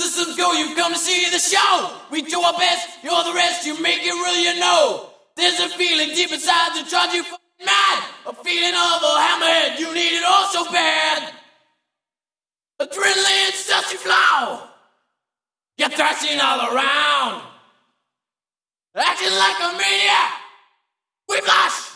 Systems go, you've come to see the show. We do our best, you're the rest, you make it real, you know. There's a feeling deep inside that drives you mad. A feeling of a hammerhead, you need it all so bad. Adrenaline starts to flow. You're thrashing all around. Acting like a maniac. We blush.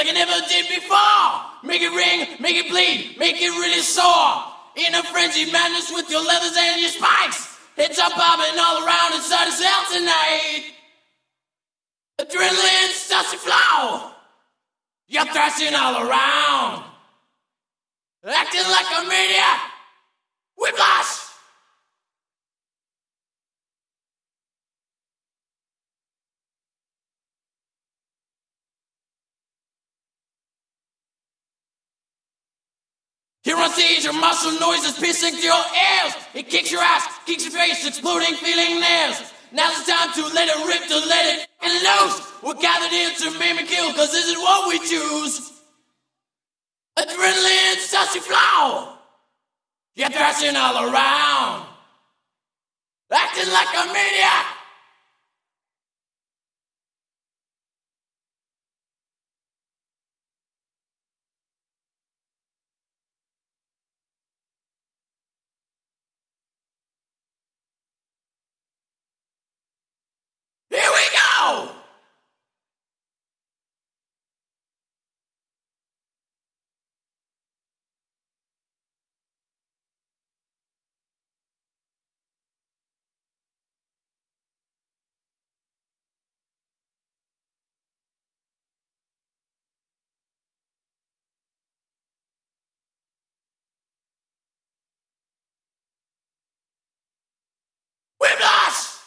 Like I never did before. Make it ring, make it bleed, make it really sore. In a frenzy, madness with your leathers and your spikes. Heads up bobbing all around inside the cell tonight. Adrenaline starts to flow. You're thrashing all around. Acting like a maniac. Whiplash! Here stage, your muscle noise is piercing through your ears. It kicks your ass, kicks your face, exploding feeling nails. Now's the time to let it rip, to let it loose. We're gathered here to maim and kill, cause this is what we choose. Adrenaline to flow. You're thrashing all around. Acting like a maniac. Here we go! Whiplash!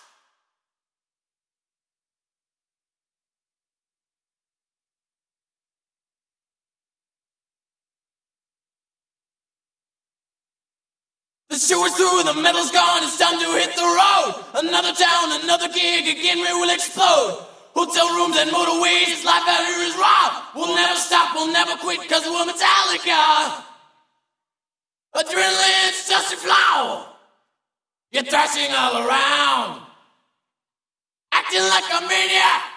The show is through, the metal's gone, it's time to hit the road. Another town, another gig, again we will explode. Hotel rooms and motorways, life out here is raw. We'll never stop, we'll never quit, cause we're Metallica. Adrenaline's just a flow. You're thrashing all around. Acting like a maniac.